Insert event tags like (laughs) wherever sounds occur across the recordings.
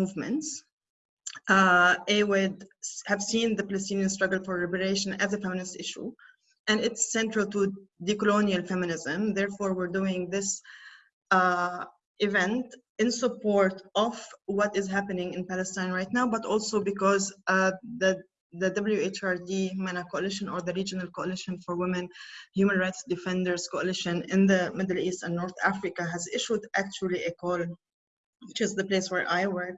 movements. Uh, AWID have seen the Palestinian struggle for liberation as a feminist issue, and it's central to decolonial feminism. Therefore, we're doing this uh, event in support of what is happening in Palestine right now, but also because uh, the the WHRD MENA Coalition or the Regional Coalition for Women Human Rights Defenders Coalition in the Middle East and North Africa has issued actually a call, which is the place where I work,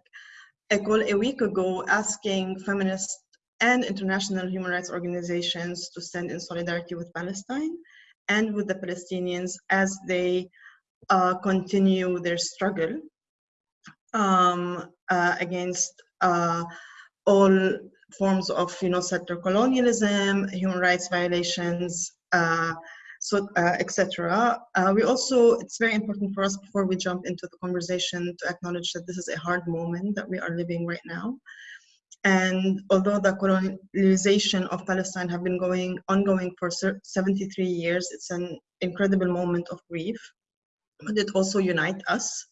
a call a week ago asking feminist and international human rights organizations to stand in solidarity with Palestine and with the Palestinians as they uh, continue their struggle um, uh, against uh, all forms of you know settler colonialism, human rights violations, uh, so uh, etc. Uh, we also it's very important for us before we jump into the conversation to acknowledge that this is a hard moment that we are living right now. And although the colonization of Palestine have been going ongoing for 73 years, it's an incredible moment of grief, but it also unites us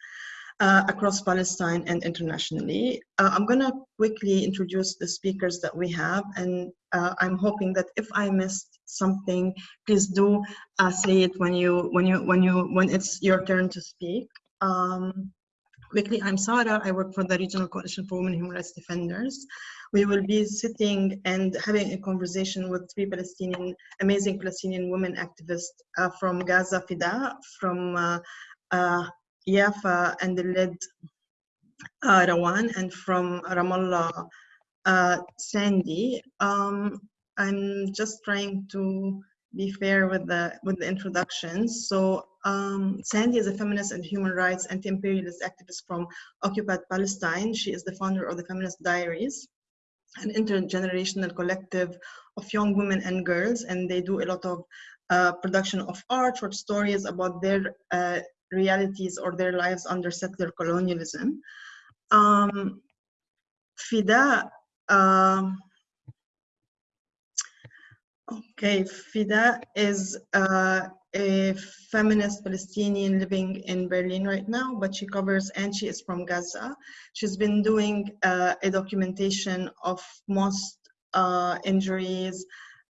uh, across Palestine and internationally. Uh, I'm going to quickly introduce the speakers that we have, and uh, I'm hoping that if I missed something, please do uh, say it when you when you when you when it's your turn to speak. Um, quickly, I'm Sarah. I work for the Regional Coalition for Women Human Rights Defenders. We will be sitting and having a conversation with three Palestinian, amazing Palestinian women activists uh, from Gaza Fida, from uh, uh, Yafa and led uh, Rawan and from Ramallah uh, Sandy. Um, I'm just trying to be fair with the with the introductions. So um, Sandy is a feminist and human rights anti-imperialist activist from occupied Palestine. She is the founder of the Feminist Diaries, an intergenerational collective of young women and girls, and they do a lot of uh, production of art, short stories about their uh, realities or their lives under settler colonialism. Um, Fida, um, okay, Fida is uh, a feminist Palestinian living in Berlin right now, but she covers, and she is from Gaza. She's been doing uh, a documentation of most uh, injuries,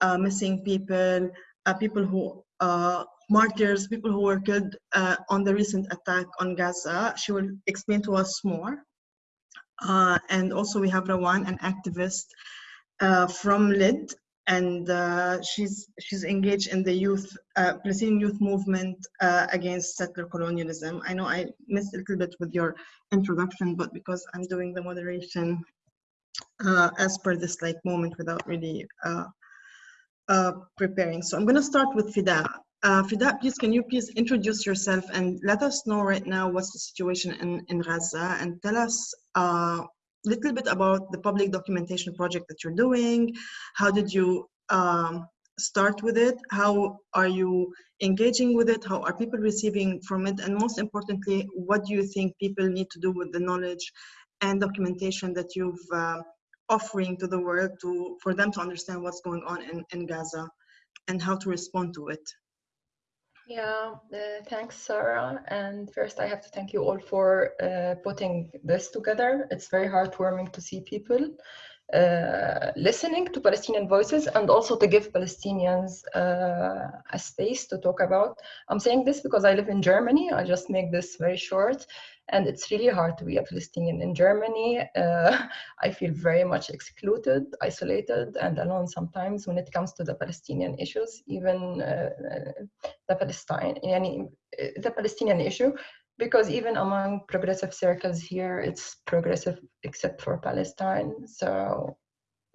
uh, missing people, uh, people who uh, martyrs, people who were killed uh, on the recent attack on Gaza. She will explain to us more. Uh, and also we have Rawan, an activist uh, from LID, and uh, she's she's engaged in the youth uh, Palestinian youth movement uh, against settler colonialism. I know I missed a little bit with your introduction, but because I'm doing the moderation as per this like moment without really preparing. So I'm going to start with Fida. Uh, Fida, please, can you please introduce yourself and let us know right now what's the situation in, in Gaza and tell us a uh, little bit about the public documentation project that you're doing. How did you um, start with it? How are you engaging with it? How are people receiving from it? And most importantly, what do you think people need to do with the knowledge and documentation that you've uh, offering to the world to for them to understand what's going on in, in Gaza and how to respond to it? Yeah, uh, thanks, Sarah. And first, I have to thank you all for uh, putting this together. It's very heartwarming to see people uh, listening to Palestinian voices and also to give Palestinians uh, a space to talk about. I'm saying this because I live in Germany. I just make this very short and it's really hard to be a Palestinian in Germany. Uh, (laughs) I feel very much excluded, isolated, and alone sometimes when it comes to the Palestinian issues, even uh, the Palestine, any, the Palestinian issue, because even among progressive circles here, it's progressive except for Palestine. So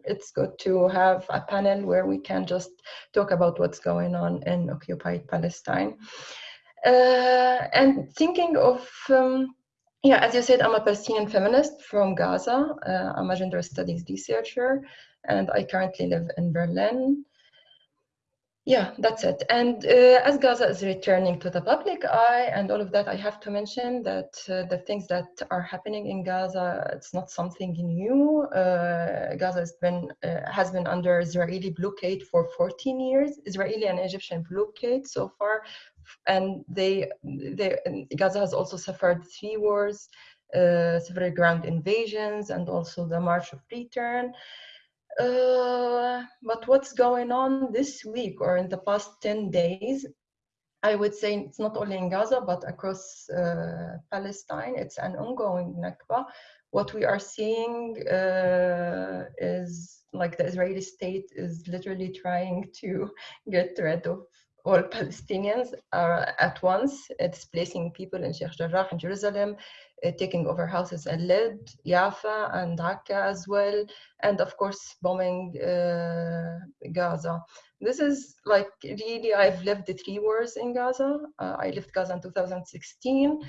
it's good to have a panel where we can just talk about what's going on in occupied Palestine. Uh, and thinking of um, yeah, as you said, I'm a Palestinian feminist from Gaza. Uh, I'm a gender studies researcher, and I currently live in Berlin. Yeah, that's it. And uh, as Gaza is returning to the public eye and all of that, I have to mention that uh, the things that are happening in Gaza, it's not something new. Uh, Gaza has been, uh, has been under Israeli blockade for 14 years, Israeli and Egyptian blockade so far and they, they Gaza has also suffered three wars uh, several ground invasions, and also the March of Return. Uh, but what's going on this week or in the past 10 days? I would say it's not only in Gaza, but across uh, Palestine. It's an ongoing Nakba. What we are seeing uh, is like the Israeli state is literally trying to get rid of all Palestinians uh, at once, displacing people in Sheikh Jarrah in Jerusalem, taking over houses in Lid, Jaffa, and Akka as well, and of course bombing uh, Gaza. This is like really, I've lived the three wars in Gaza. Uh, I left Gaza in 2016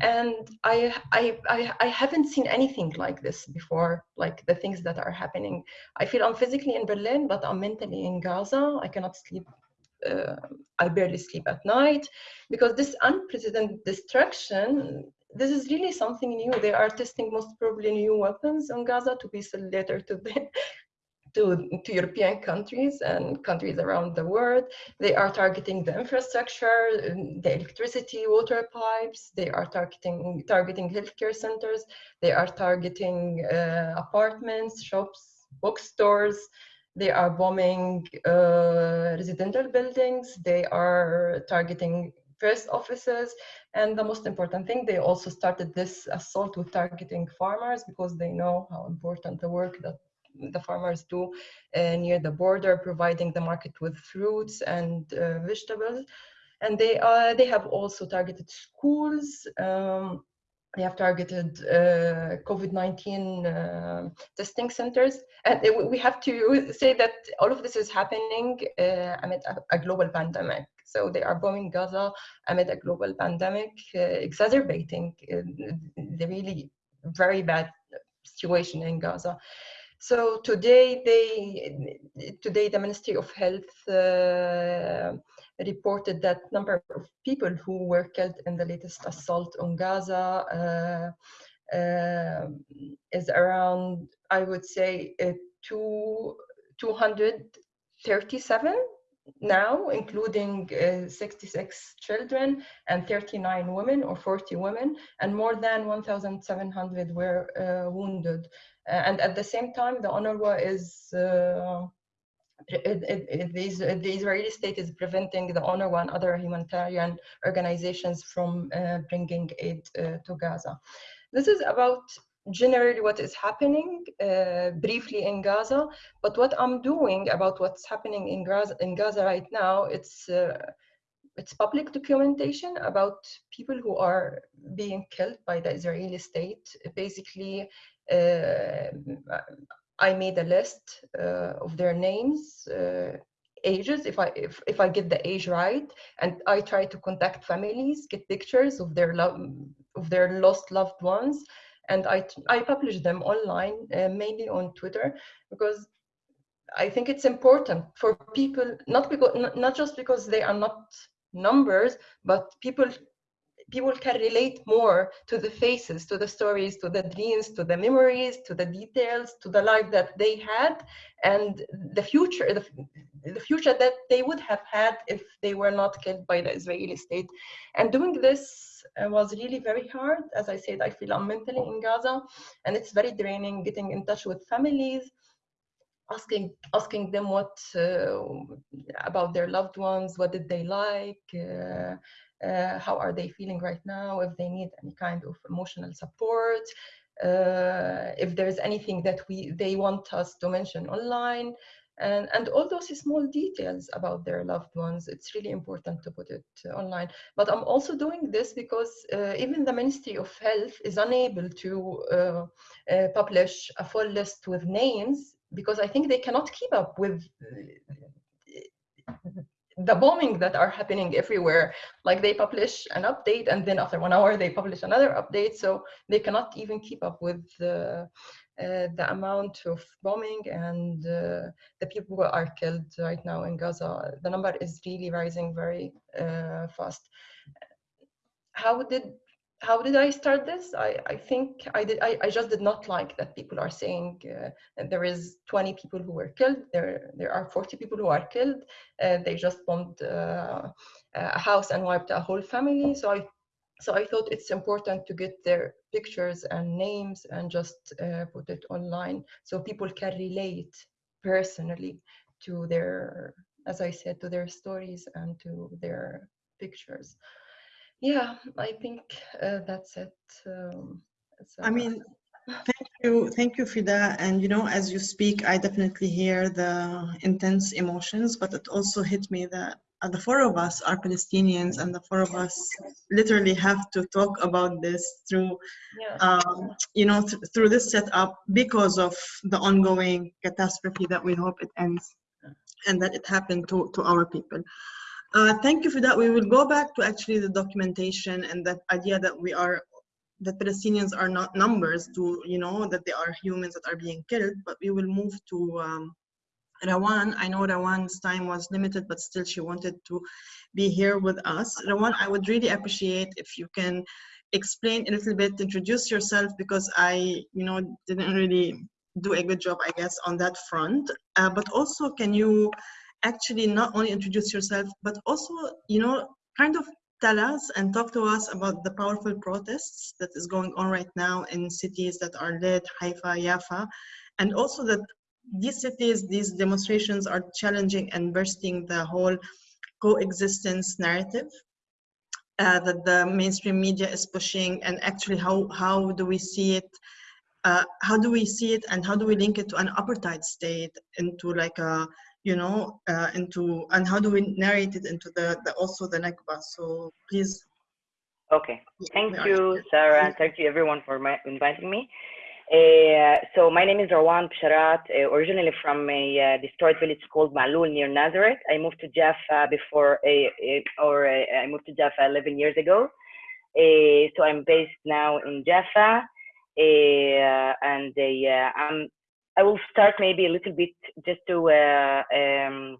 and I, I i i haven't seen anything like this before like the things that are happening i feel i'm physically in berlin but i'm mentally in gaza i cannot sleep uh, i barely sleep at night because this unprecedented destruction this is really something new they are testing most probably new weapons on gaza to be sold later to the (laughs) to, to European countries and countries around the world. They are targeting the infrastructure, the electricity, water pipes. They are targeting targeting healthcare centers. They are targeting uh, apartments, shops, bookstores. They are bombing uh, residential buildings. They are targeting post offices. And the most important thing, they also started this assault with targeting farmers because they know how important the work that the farmers do uh, near the border, providing the market with fruits and uh, vegetables. And they, uh, they have also targeted schools. Um, they have targeted uh, COVID-19 uh, testing centers. And we have to say that all of this is happening uh, amid a, global pandemic. So they are bombing Gaza amid a global pandemic, exacerbating the really very bad situation in Gaza. So today, they today the Ministry of Health uh, reported that number of people who were killed in the latest assault on Gaza uh, uh, is around, I would say, uh, two, 237 now, including uh, 66 children and 39 women or 40 women, and more than 1,700 were uh, wounded. Uh, and at the same time, the UNRWA is uh, it, it, it, the, Israeli state is preventing the UNRWA and other humanitarian organizations from uh, bringing aid to Gaza. This is about generally what is happening uh, briefly in Gaza, but what I'm doing about what's happening in Gaza, in Gaza right now, it's uh, it's public documentation about people who are being killed by the Israeli state. Basically, uh, I made a list uh, of their names, uh, ages, if I if, if I get the age right, and I try to contact families, get pictures of their love of their lost loved ones, and I I publish them online, uh, mainly on Twitter, because I think it's important for people not because not just because they are not numbers, but people people can relate more to the faces, to the stories, to the dreams, to the memories, to the details, to the life that they had, and the future, the, the future that they would have had if they were not killed by the Israeli state. And doing this was really very hard. As I said, I feel I'm mentally in Gaza, and it's very draining getting in touch with families asking asking them what uh, about their loved ones what did they like uh, uh, how are they feeling right now, if they need any kind of emotional support, uh, if there's anything that we they want us to mention online, and, and all those small details about their loved ones, it's really important to put it online. But I'm also doing this because uh, even the Ministry of Health is unable to uh, uh, publish a full list with names because I think they cannot keep up with the bombing that are happening everywhere like they publish an update and then after one hour they publish another update so they cannot even keep up with the uh, the amount of bombing and uh, the people who are killed right now in Gaza. The number is really rising very uh, fast. How did how did I start this? I, I think I did. I, I just did not like that people are saying uh, there is 20 people who were killed. There there are 40 people who are killed. Uh, they just bombed uh, a house and wiped a whole family. So I so I thought it's important to get their pictures and names and just uh, put it online so people can relate personally to their, as I said, to their stories and to their pictures. Yeah, I think uh, that's it. Um, I mean, thank you, thank you, Fida. And you know, as you speak, I definitely hear the intense emotions, but it also hit me that the four of us are Palestinians, and the four of us literally have to talk about this through, yeah. um, you know, th through this setup because of the ongoing catastrophe that we hope it ends and that it happened to, to our people. Uh, thank you for that. We will go back to actually the documentation and that idea that we are, that Palestinians are not numbers to, you know, that they are humans that are being killed, but we will move to um, Rawan, I know Rawan's time was limited, but still she wanted to be here with us. Rawan, I would really appreciate if you can explain a little bit, introduce yourself, because I, you know, didn't really do a good job, I guess, on that front. Uh, but also, can you actually not only introduce yourself, but also, you know, kind of tell us and talk to us about the powerful protests that is going on right now in cities that are led, Haifa, Yafa, and also that these cities, these demonstrations are challenging and bursting the whole coexistence narrative uh, that the mainstream media is pushing. And actually how, how do we see it uh, how do we see it and how do we link it to an apartheid state into like a you know uh, into and how do we narrate it into the, the also the Nakba? So please. Okay. Thank you Sarah. Thank you everyone for my, inviting me uh, so my name is Rawan Bisharat, uh, originally from a uh, destroyed village called Ma'loul near Nazareth. I moved to Jaffa before, or uh, I moved to Jaffa 11 years ago. Uh, so I'm based now in Jaffa, uh, and I'm, I will start maybe a little bit just to um,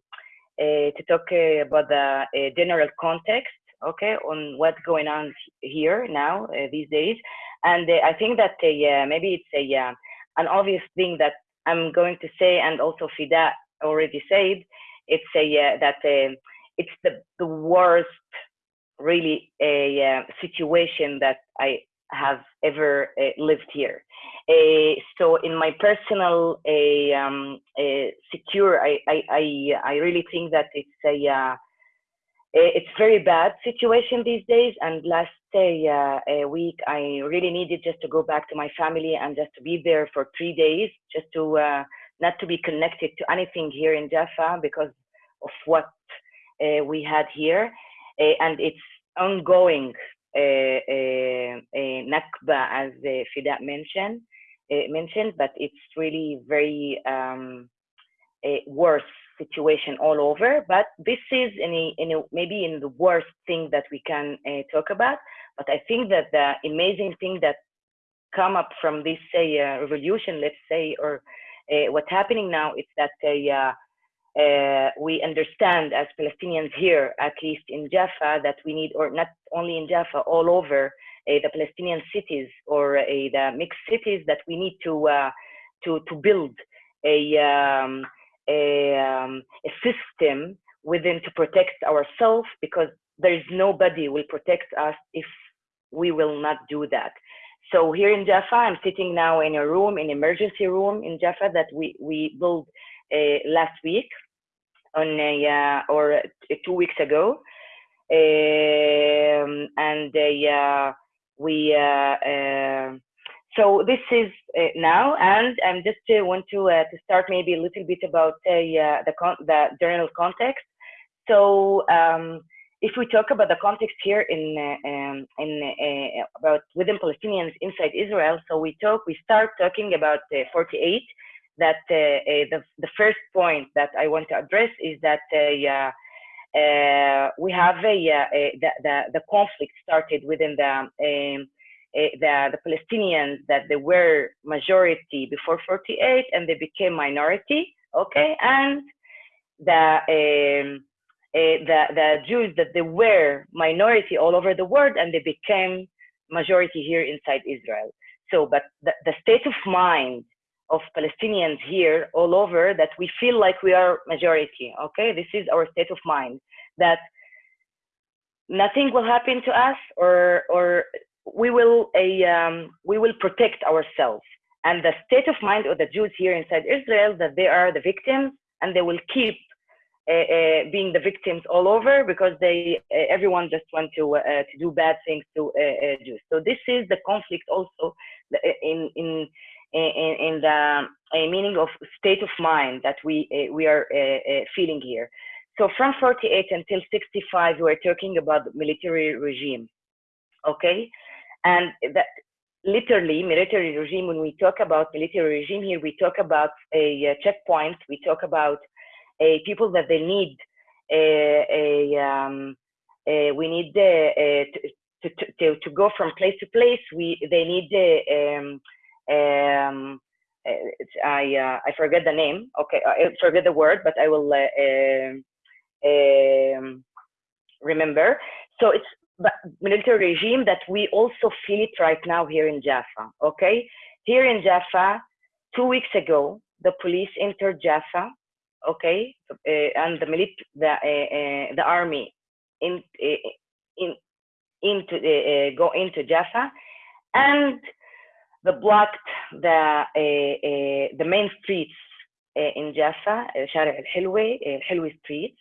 to talk about the general context, okay, on what's going on here now these days. And uh, I think that uh, maybe it's a uh, an obvious thing that I'm going to say, and also Fida already said, it's a that it's the the worst really a situation that I have ever uh, lived here. Uh, so in my personal uh, um, secure, I, I, I, I, really think that it's a it's very bad situation these days. And last day, uh, a week, I really needed just to go back to my family and just to be there for three days, just to uh, not to be connected to anything here in Jaffa because of what uh, we had here. Uh, and it's ongoing uh, Nakba, as Fida mentioned, mentioned, but it's really very um, worse situation all over, but this is in a, in a, maybe in the worst thing that we can uh, talk about. But I think that the amazing thing that come up from this say uh, revolution, let's say, or uh, what's happening now is that we understand as Palestinians here, at least in Jaffa, that we need, or not only in Jaffa, all over the Palestinian cities or the mixed cities, that we need to to to build a um, a, um, a system within to protect ourselves because there is nobody will protect us if we will not do that. So here in Jaffa, I'm sitting now in a room, an emergency room in Jaffa that we, we built uh, last week on a, uh, or uh, two weeks ago. Um, and uh, we uh, uh, so this is uh, now, and I'm just uh, want to uh, to start maybe a little bit about uh, the the general context. So um, if we talk about the context here in uh, um, in uh, about within Palestinians inside Israel, so we talk we start talking about 48. That the the first point that I want to address is that we have a, the, the the conflict started within the um, the, the Palestinians that they were majority before 48 and they became minority, okay, and the um, uh, the the Jews that they were minority all over the world and they became majority here inside Israel. So, but the, the state of mind of Palestinians here all over that we feel like we are majority. Okay, this is our state of mind that nothing will happen to us or or we will a um, we will protect ourselves and the state of mind of the Jews here inside Israel that they are the victims and they will keep uh, uh, being the victims all over because they uh, everyone just want to to do bad things to Jews. So this is the conflict also in in in, in the meaning of state of mind that we we are feeling here. So from 48 until 65, we are talking about the military regime, okay? And that literally military regime, when we talk about military regime here, we talk about a, a checkpoint, we talk about a people that they need a, a, um, a we need to, to, to, go from place to place. We they need a, um, um, I uh, I forget the name. Okay, I forget the word, but I will uh, um, remember. So it's military regime that we also feel it right now here in Jaffa. Okay, here in Jaffa, two weeks ago, the police entered Jaffa. Okay, uh, and the milit the uh, uh, the army in uh, in into uh, go into Jaffa, and the blocked the the main streets in Jaffa, Shari al-Hilwe, al-Hilwe streets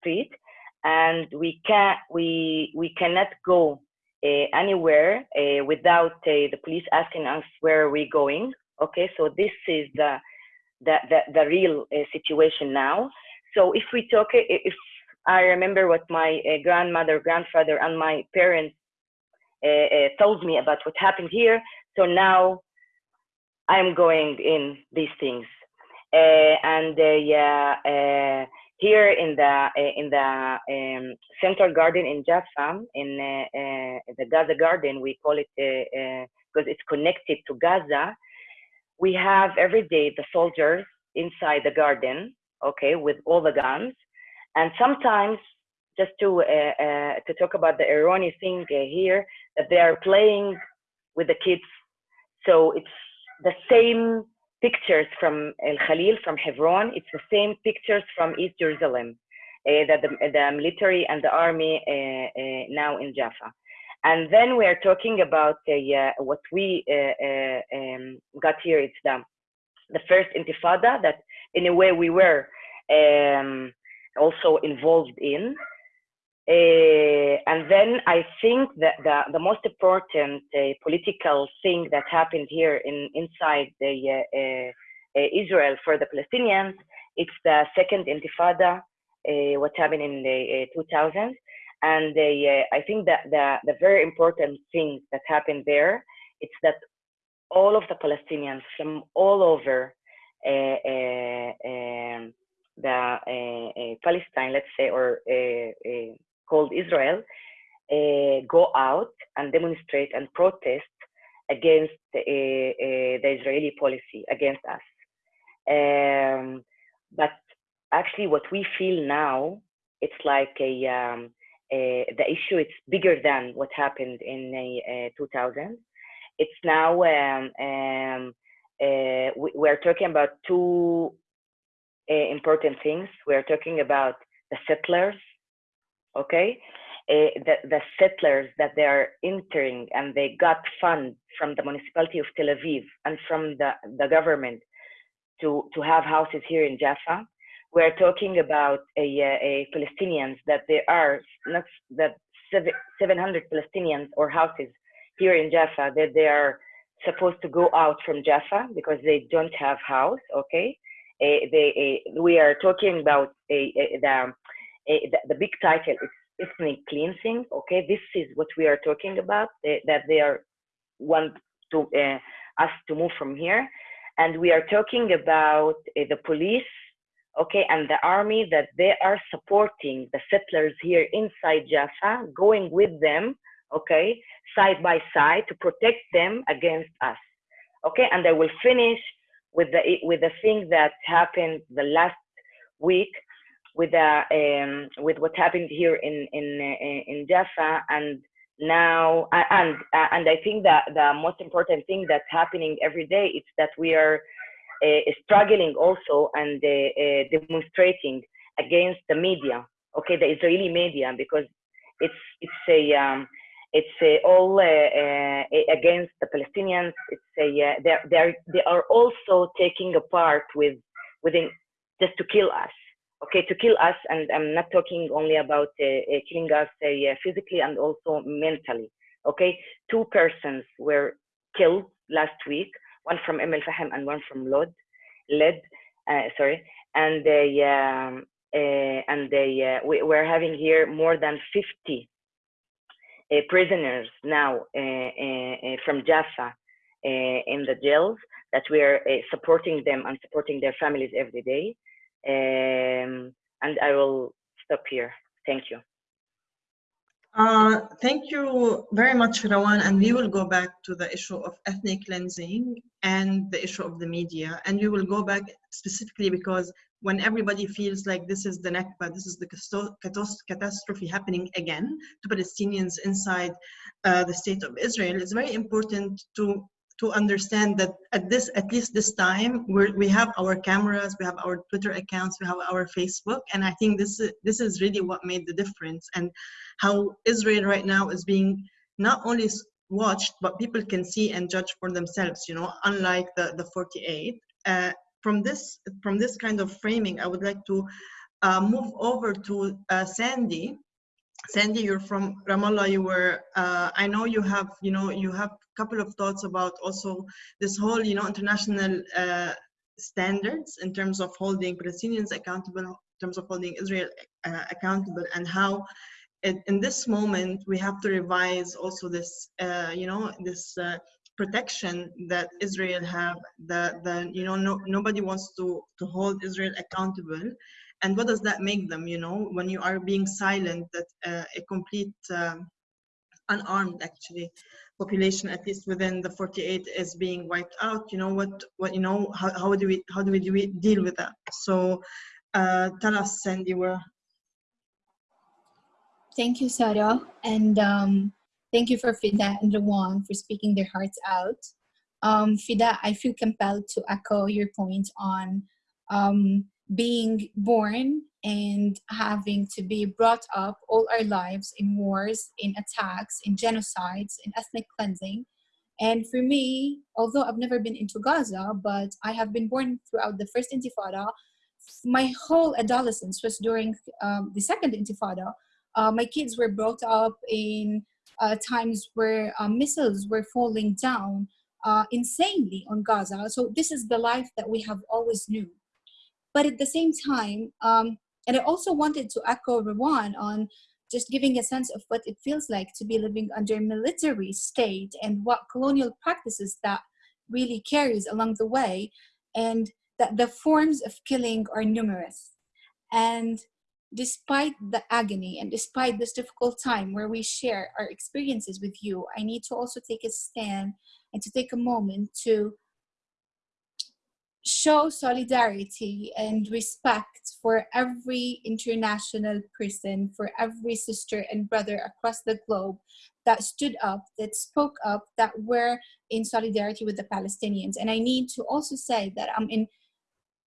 street and we can we we cannot go uh, anywhere uh, without uh, the police asking us where are we going okay? So this is the the the, the real situation now. So if we talk if i remember what my grandmother grandfather and my parents told me about what happened here so now i'm going in these things. And yeah here in the uh, in the um, central garden in Jaffa, in uh, uh, the Gaza garden, we call it because it's connected to Gaza. We have every day the soldiers inside the garden, okay, with all the guns, and sometimes just to to talk about the erroneous thing here that they are playing with the kids, so it's the same pictures from El Khalil, from Hebron. It's the same pictures from East Jerusalem uh, that the, the, military and the army uh, uh, now in Jaffa. And then we are talking about what we um, got here. It's the, the first intifada that in a way we were um, also involved in. Uh, and then I think that the, the most important uh, political thing that happened here in inside the uh, uh, uh Israel for the Palestinians, it's the second Intifada, uh, what happened in the 2000s. And I think that the, the very important thing that happened there, it's that all of the Palestinians from all over um, the Palestine, let's say, or called Israel uh, go out and demonstrate and protest against uh, uh, the Israeli policy against us. Um, but actually, what we feel now, it's like a, um, the issue. It's bigger than what happened in uh, 2000. It's now um, um, we, we're talking about two important things. We're talking about the settlers okay? Uh, the, the settlers that they are entering and they got funds from the municipality of Tel Aviv and from the, the government to, to have houses here in Jaffa. We're talking about a, a Palestinians that there are not that 700 Palestinians or houses here in Jaffa that they are supposed to go out from Jaffa because they don't have house. Okay, uh, they we are talking about a, the the, the big title is ethnic cleansing. Okay, this is what we are talking about. They, that they are want to uh, us to move from here, and we are talking about uh, the police. Okay, and the army that they are supporting the settlers here inside Jaffa, going with them. Okay, side by side to protect them against us. Okay, and I will finish with the with the thing that happened the last week with the um, with what happened here in in uh, in Jaffa and now and and I think that the most important thing that's happening every day is that we are uh, struggling also and uh, uh, demonstrating against the media, okay, the Israeli media, because it's it's a um, it's a all uh, uh, against the Palestinians. It's a uh, they they are they are also taking a part with within just to kill us. Okay, to kill us, and I'm not talking only about uh, uh, killing us uh, physically and also mentally. Okay, two persons were killed last week, one from Umm al-Fahm and one from Lod, Led, sorry, and they um, and they we, we're having here more than 50 uh, prisoners now uh, uh, from Jaffa in the jails that we are supporting them and supporting their families every day. Um, and I will stop here. Thank you. Uh, thank you very much, Rawan. And we will go back to the issue of ethnic cleansing and the issue of the media. And we will go back specifically because when everybody feels like this is the Nakba, this is the catastrophe happening again to Palestinians inside uh, the state of Israel, it's very important to to understand that at this at least this time we we have our cameras we have our twitter accounts we have our facebook and i think this is this is really what made the difference and how israel right now is being not only watched but people can see and judge for themselves you know unlike the the 48 uh, from this from this kind of framing, I would like to uh, move over to uh, Sandy. Sandy, you're from Ramallah. You were. Uh, I know you have. You know, you have a couple of thoughts about also this whole, you know, international uh, standards in terms of holding Palestinians accountable, in terms of holding Israel uh, accountable, and how. It, in this moment, we have to revise also this, uh, you know, this protection that Israel have, that the you know no, nobody wants to to hold Israel accountable, and what does that make them? You know, when you are being silent, that uh, a complete um, unarmed actually population, at least within the 48, is being wiped out. You know what? What you know? How, how do we how do we, do we deal with that? So, uh, tell us, Sandy, where. Thank you, Sarah, and. Um, Thank you for Fida and Rawan for speaking their hearts out. Um, Fida, I feel compelled to echo your point on um, being born and having to be brought up all our lives in wars, in attacks, in genocides, in ethnic cleansing. And for me, although I've never been into Gaza, but I have been born throughout the first Intifada, my whole adolescence was during um, the second Intifada. Uh, my kids were brought up in uh, times where uh, missiles were falling down uh, insanely on Gaza. So this is the life that we have always knew. But at the same time, um, and I also wanted to echo Rawan on just giving a sense of what it feels like to be living under a military state and what colonial practices that really carries along the way and that the forms of killing are numerous. And despite the agony and despite this difficult time where we share our experiences with you, I need to also take a stand and to take a moment to show solidarity and respect for every international person, for every sister and brother across the globe that stood up, that spoke up, that were in solidarity with the Palestinians. And I need to also say that I'm in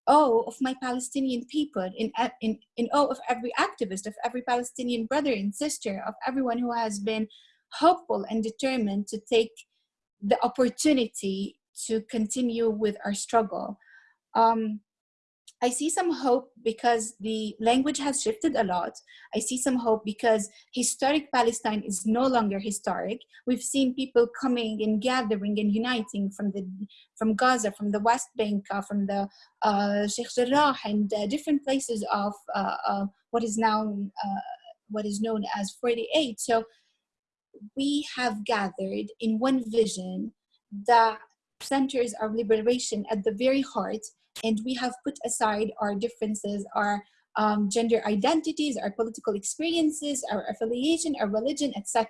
awe of my Palestinian people, in, in, in awe of every activist, of every Palestinian brother and sister, of everyone who has been hopeful and determined to take the opportunity to continue with our struggle. Um, I see some hope because the language has shifted a lot. I see some hope because historic Palestine is no longer historic. We've seen people coming and gathering and uniting from the from Gaza, from the West Bank, uh, from the uh, Sheikh Jarrah, and uh, different places of uh, what is now uh, what is known as 48. So we have gathered in one vision that centers our liberation at the very heart and we have put aside our differences, our um, gender identities, our political experiences, our affiliation, our religion, etc.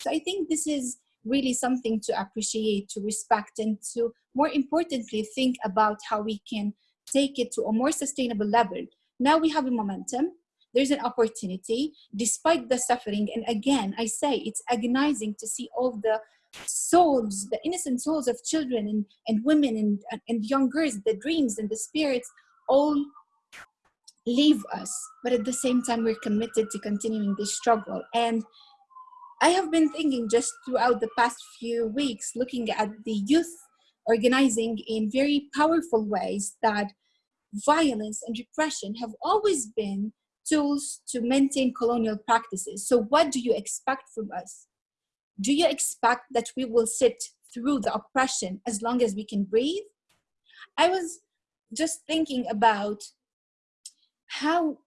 So I think this is really something to appreciate, to respect, and to more importantly, think about how we can take it to a more sustainable level. Now we have a momentum, there's an opportunity despite the suffering. And again, I say it's agonizing to see all the souls, the innocent souls of children and, and women and, and young girls, the dreams and the spirits, all leave us, but at the same time, we're committed to continuing this struggle. And I have been thinking just throughout the past few weeks, looking at the youth organizing in very powerful ways that violence and repression have always been tools to maintain colonial practices. So what do you expect from us? Do you expect that we will sit through the oppression as long as we can breathe? I was just thinking about how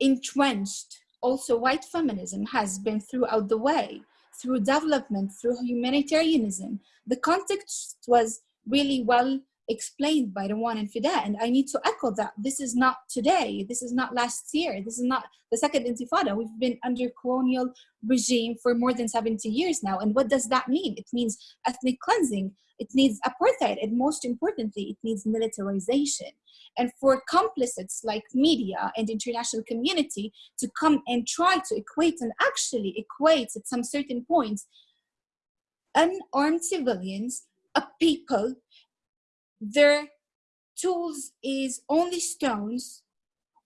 entrenched also white feminism has been throughout the way, through development, through humanitarianism. The context was really well explained by Rawan and Fida. And I need to echo that this is not today, this is not last year, this is not the second intifada. We've been under colonial regime for more than 70 years now. And what does that mean? It means ethnic cleansing, it needs apartheid, and most importantly, it needs militarization. And for complicits like media and international community to come and try to equate and actually equate at some certain points unarmed civilians, a people their tools is only stones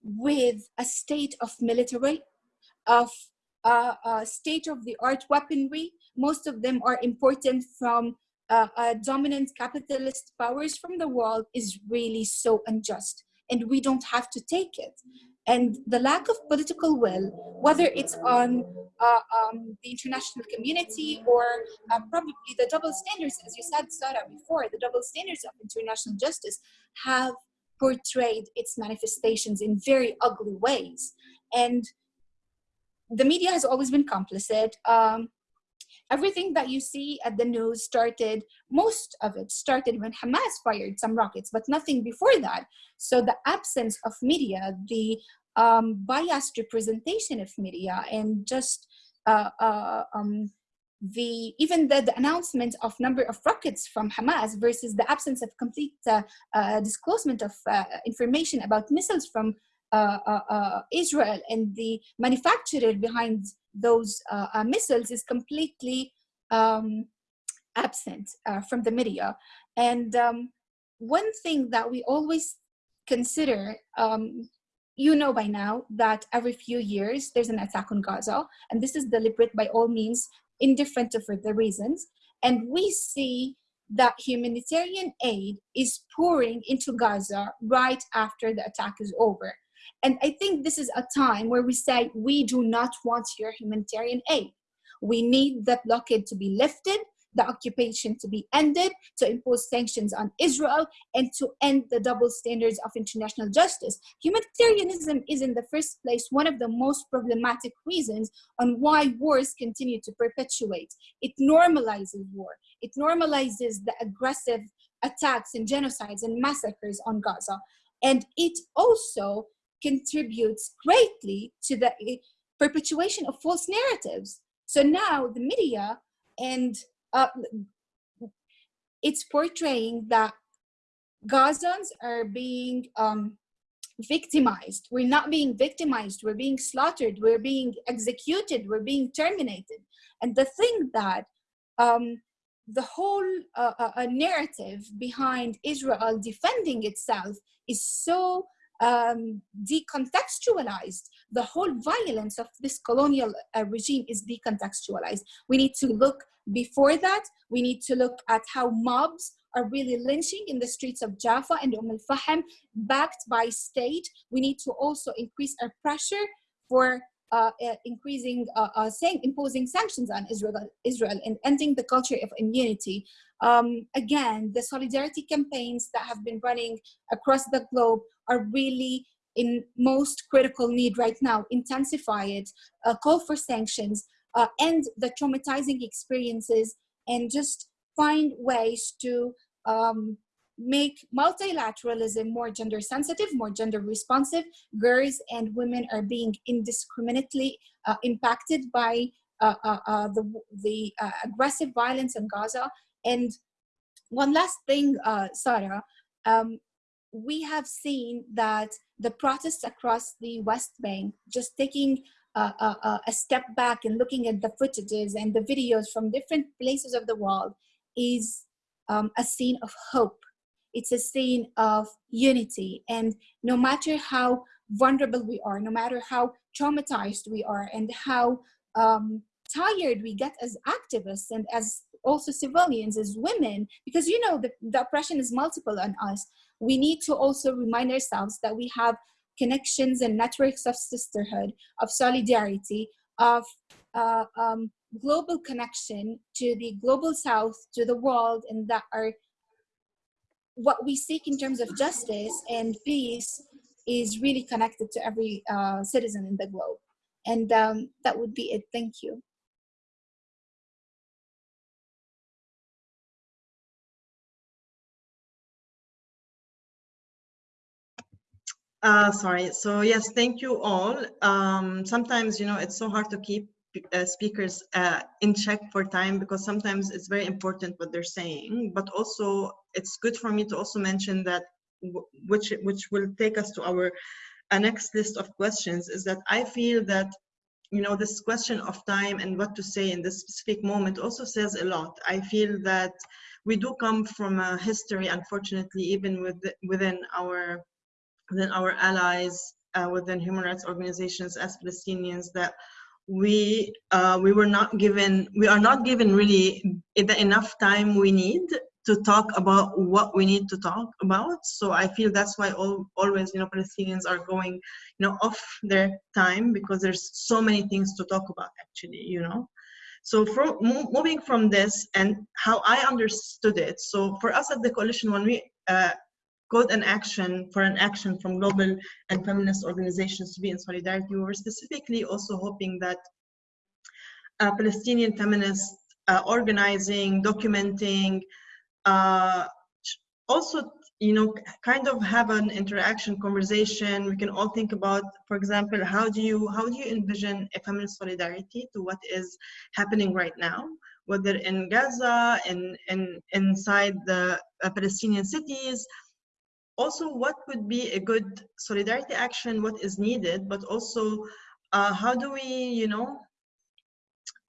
with a state of military, of uh, uh, state-of-the-art weaponry. Most of them are important from uh, uh, dominant capitalist powers from the world is really so unjust and we don't have to take it and the lack of political will, whether it's on uh, um, the international community or uh, probably the double standards, as you said, Sarah, before, the double standards of international justice have portrayed its manifestations in very ugly ways. And the media has always been complicit. Um, everything that you see at the news started, most of it started when Hamas fired some rockets, but nothing before that. So the absence of media, the um, biased representation of media and just uh, uh, um, the even the, the, announcement of number of rockets from Hamas versus the absence of complete uh, uh disclosure of uh, information about missiles from uh, Israel and the manufacturer behind those missiles is completely um, absent from the media. And um, one thing that we always consider um, you know by now that every few years there's an attack on Gaza, and this is deliberate by all means, indifferent of the reasons. And we see that humanitarian aid is pouring into Gaza right after the attack is over. And I think this is a time where we say, we do not want your humanitarian aid. We need the blockade to be lifted the occupation to be ended, to impose sanctions on Israel, and to end the double standards of international justice. Humanitarianism is in the first place one of the most problematic reasons on why wars continue to perpetuate. It normalizes war. It normalizes the aggressive attacks and genocides and massacres on Gaza. And it also contributes greatly to the eh, perpetuation of false narratives. So now the media and uh, it's portraying that Gazans are being um, victimized. We're not being victimized. We're being slaughtered. We're being executed. We're being terminated. And the thing that um, the whole uh, uh, narrative behind Israel defending itself is so um, decontextualized. The whole violence of this colonial uh, regime is decontextualized. We need to look before that, we need to look at how mobs are really lynching in the streets of Jaffa and Umm al-Fahim, backed by state. We need to also increase our pressure for uh, increasing, uh, uh saying, imposing sanctions on Israel, Israel and ending the culture of immunity. Um, again, the solidarity campaigns that have been running across the globe are really in most critical need right now. Intensify it, uh, call for sanctions, uh, end the traumatizing experiences and just find ways to um, make multilateralism more gender sensitive, more gender responsive. Girls and women are being indiscriminately uh, impacted by uh, uh, uh the, the uh, aggressive violence in Gaza. And one last thing, uh, Sarah, um, we have seen that the protests across the West Bank, just taking a, a step back and looking at the footages and the videos from different places of the world is um, a scene of hope. It's a scene of unity. And no matter how vulnerable we are, no matter how traumatized we are, and how um, tired we get as activists and as also civilians, as women, because you know the, the oppression is multiple on us. We need to also remind ourselves that we have connections and networks of sisterhood, of solidarity, of uh, um, global connection to the global south, to the world, and that are what we seek in terms of justice and peace is really connected to every uh, citizen in the globe. And um, that would be it. Thank you. Uh, sorry. So yes, thank you all. Um, sometimes, you know, it's so hard to keep uh, speakers uh, in check for time because sometimes it's very important what they're saying, but also it's good for me to also mention that which which will take us to our uh, next list of questions is that I feel that you know this question of time and what to say in this specific moment also says a lot. I feel that we do come from a history, unfortunately, even with within our within our allies, uh, within human rights organizations as Palestinians that we uh, we were not given we are not given really enough time we need to talk about what we need to talk about. So i feel that's why all, always you know palestinians are going you know off their time because there's so many things to talk about actually you know. So from moving from this and how i understood it so for us at the coalition when we uh, called an action for an action from global and feminist organizations to be in solidarity. We were specifically also hoping that uh, Palestinian feminists uh, organizing, documenting, uh, also, you know, kind of have an interaction conversation. We can all think about, for example, how do you how do you envision a feminist solidarity to what is happening right now? Whether in Gaza, in, in inside the uh, Palestinian cities, also what would be a good solidarity action, what is needed, but also uh, how do we, you know,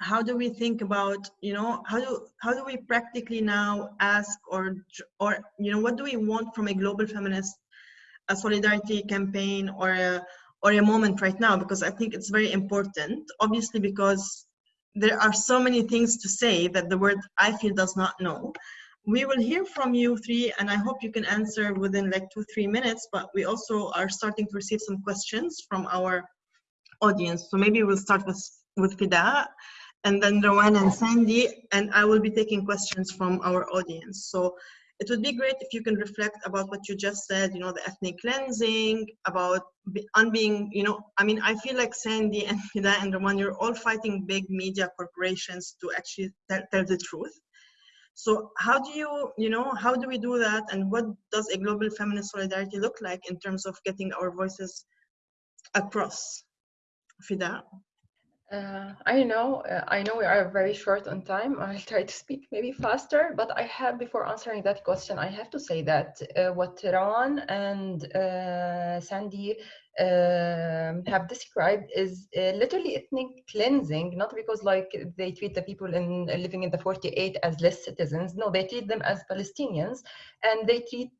how do we think about, you know, how do how do we practically now ask or or you know what do we want from a global feminist a solidarity campaign or a or a moment right now because I think it's very important. Obviously, because there are so many things to say that the word I feel does not know we will hear from you three and I hope you can answer within like two, three minutes, but we also are starting to receive some questions from our audience. So maybe we'll start with, with Fida and then Rowan and Sandy, and I will be taking questions from our audience. So it would be great if you can reflect about what you just said, you know, the ethnic cleansing, about on being, you know, I mean, I feel like Sandy and Fida and Rowan, you're all fighting big media corporations to actually tell, tell the truth. So how do you, you know, how do we do that? And what does a global feminist solidarity look like in terms of getting our voices across? Fida? Uh, I know, uh, I know we are very short on time. I'll try to speak maybe faster, but I have, before answering that question, I have to say that uh, what Rawan and uh, Sandy um, have described is uh, literally ethnic cleansing, not because like they treat the people in living in the 48 as less citizens. No, they treat them as Palestinians, and they treat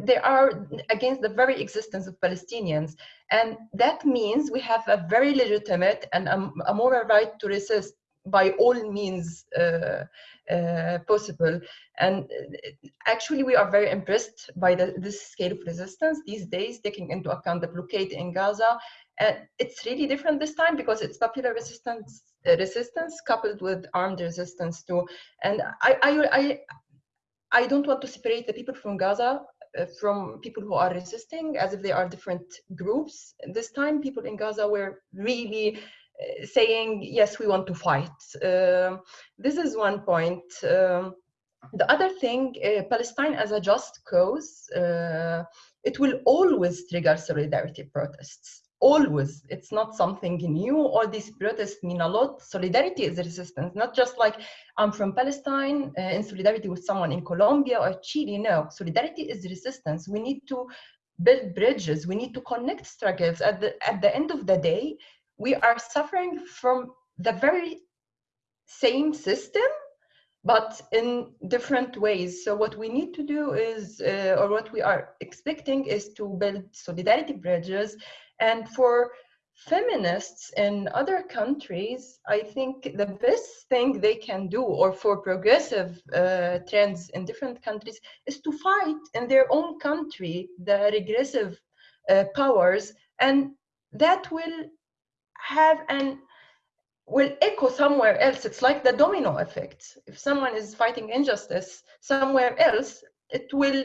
they are against the very existence of Palestinians, and that means we have a very legitimate and a, a moral right to resist by all means uh, uh, possible. And uh, actually, we are very impressed by the, this scale of resistance these days, taking into account the blockade in Gaza. And it's really different this time because it's popular resistance, uh, resistance coupled with armed resistance too. And I, I, I, I don't want to separate the people from Gaza uh, from people who are resisting as if they are different groups. This time, people in Gaza were really saying, yes, we want to fight. Uh, this is one point. Um, the other thing, uh, Palestine as a just cause, uh, it will always trigger solidarity protests. Always. It's not something new. All these protests mean a lot. Solidarity is resistance, not just like I'm from Palestine uh, in solidarity with someone in Colombia or Chile. No, solidarity is resistance. We need to build bridges. We need to connect struggles. At the, at the end of the day, we are suffering from the very same system but in different ways. So what we need to do is, uh, or what we are expecting is to build solidarity bridges. And for feminists in other countries, I think the best thing they can do, or for progressive uh, trends in different countries, is to fight in their own country the regressive uh, powers, and that will have an will echo somewhere else. It's like the domino effect. If someone is fighting injustice somewhere else, it will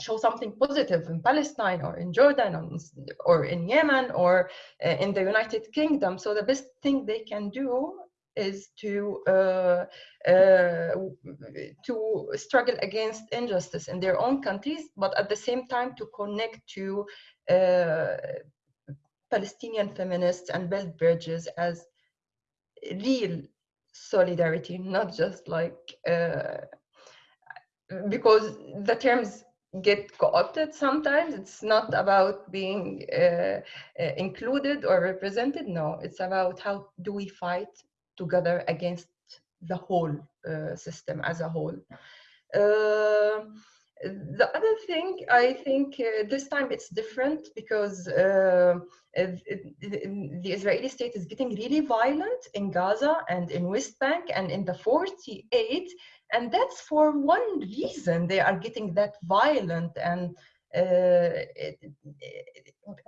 show something positive in Palestine or in Jordan or in, Yemen or uh, in the United Kingdom. So the best thing they can do is to uh, uh, to struggle against injustice in their own countries, but at the same time to connect to uh, Palestinian feminists and build bridges as real solidarity, not just like uh, because the terms get co-opted sometimes. It's not about being uh, uh, included or represented. No, it's about how do we fight together against the whole uh, system as a whole. Uh, the other thing, I think uh, this time it's different because uh, the Israeli state is getting really violent in Gaza and in West Bank and in the 48 and that's for one reason they are getting that violent and uh, it,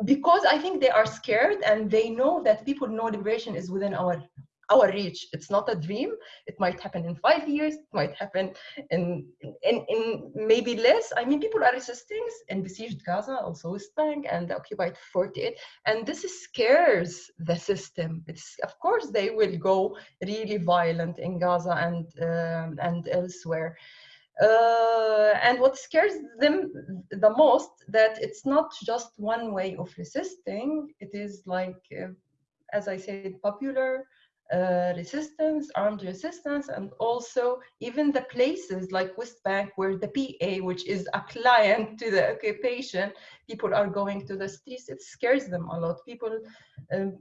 because I think they are scared and they know that people know liberation is within our our reach. It's not a dream. It might happen in five years. It might happen in, in, in maybe less. I mean, people are resisting in besieged Gaza, also West Bank and the occupied 48. And this scares the system. It's, of course, they will go really violent in Gaza and, um, and elsewhere. Uh, and what scares them the most that it's not just one way of resisting it is like uh, as i said popular uh, resistance, armed resistance, and also even the places like West Bank where the PA, which is a client to the occupation, people are going to the streets. It scares them a lot. People, um,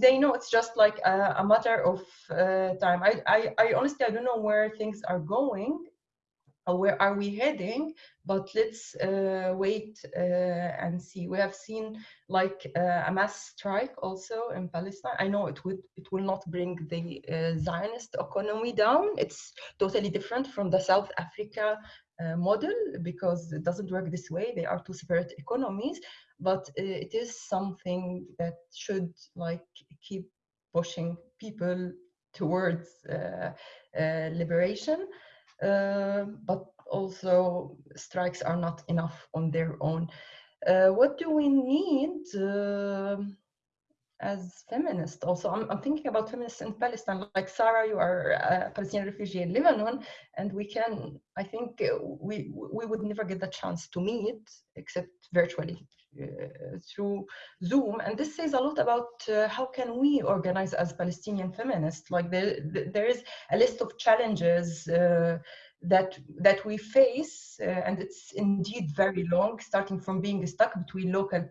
they know it's just like a, a matter of uh, time. I, I, I honestly, I don't know where things are going where are we heading? But let's uh, wait uh, and see. We have seen like uh, a mass strike also in palestine. I know it would it will not bring the uh, zionist economy down. It's totally different from the south africa uh, model because it doesn't work this way. They are two separate economies. But uh, it is something that should like keep pushing people towards liberation uh, but also strikes are not enough on their own. Uh, what do we need uh, as feminists? Also, I'm, I'm, thinking about feminists in Palestine. Like Sarah, you are a Palestinian refugee in Lebanon, and we can, I think, we we would never get the chance to meet except virtually uh, through Zoom. And this says a lot about uh, how can we organize as Palestinian feminists. Like there, there is a list of challenges uh, that that we face, uh, and it's indeed very long, starting from being stuck between local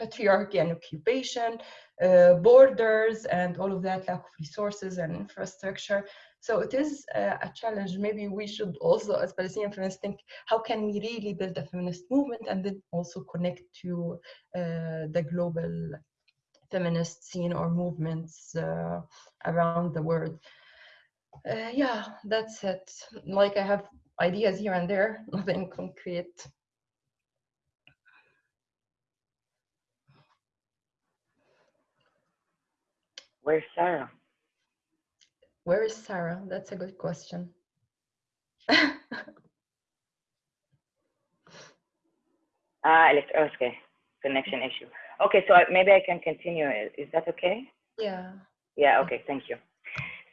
patriarchy and occupation, uh, borders, and all of that, lack of resources and infrastructure. So it is uh, a challenge. Maybe we should also, as Palestinian feminists, think how can we really build a feminist movement and then also connect to uh, the global feminist scene or movements uh, around the world. Uh, yeah, that's it. Like I have ideas here and there, (laughs) nothing concrete. Where's Sarah? Where is Sarah? That's a good question. (laughs) Ah, uh, okay, connection issue. Okay, so I, maybe I can continue. Is that okay? Yeah. Yeah. Okay. Thank you.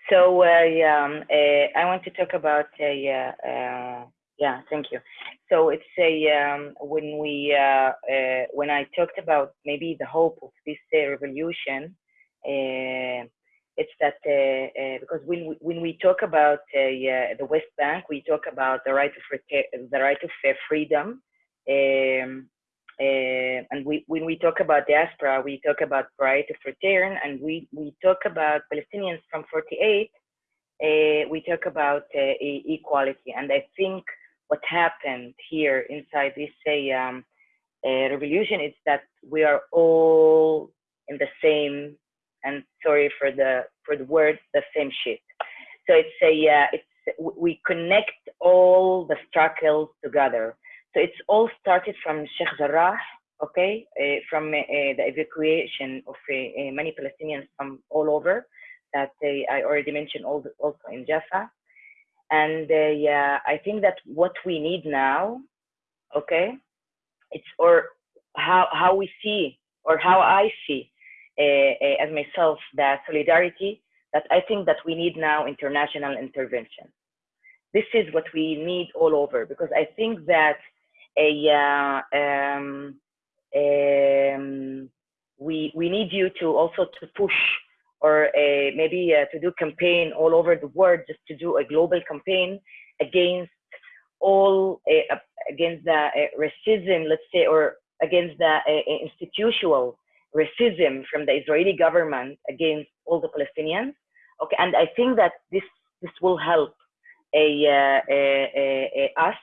So uh, yeah, um, uh, I want to talk about uh, yeah, uh, yeah. Thank you. So it's a um, when we uh, uh, when I talked about maybe the hope of this revolution it's that uh, uh, because when we, when we talk about uh, the West Bank, we talk about the right of the right of freedom, um, and we when we talk about diaspora, we talk about right of return, and we we talk about Palestinians from 48. uh, we talk about uh, equality, and I think what happened here inside this uh, um, uh, revolution is that we are all in the same, and sorry for the for the word, the same shit. So it's a uh, it's we connect all the struggles together. So it's all started from Sheikh Jarrah, okay, uh, from uh, the evacuation of uh, many Palestinians from all over that I already mentioned also in Jaffa. And yeah, I think that what we need now, okay, it's or how how we see or how I see as myself that solidarity that I think that we need now international intervention. This is what we need all over because I think that a uh, um, um, we we need you to also to push or maybe uh, to do campaign all over the world just to do a global campaign against all uh, against the uh, racism let's say or against the uh, institutional racism from the Israeli government against all the Palestinians okay and I think that this this will help a, uh, us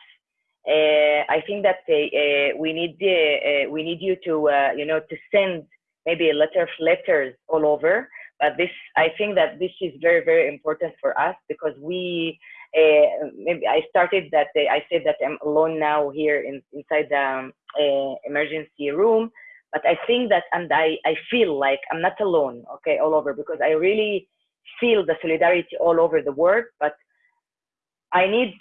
uh, I think that uh, we need uh, we need you to you know to send maybe a letter of letters all over. But this I think that this is very very important for us because we maybe I started that I said that I'm alone now here in, inside the um, emergency room. But I think that and I I feel like I'm not alone. Okay, all over because I really feel the solidarity all over the world. But I need